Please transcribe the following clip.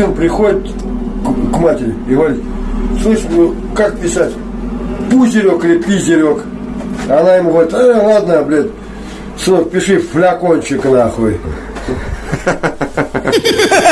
сын приходит к, к матери и говорит, слышь, ну как писать? Пузерек или пизерек? Она ему говорит, э, ладно, блядь, сынок, пиши флякончик нахуй.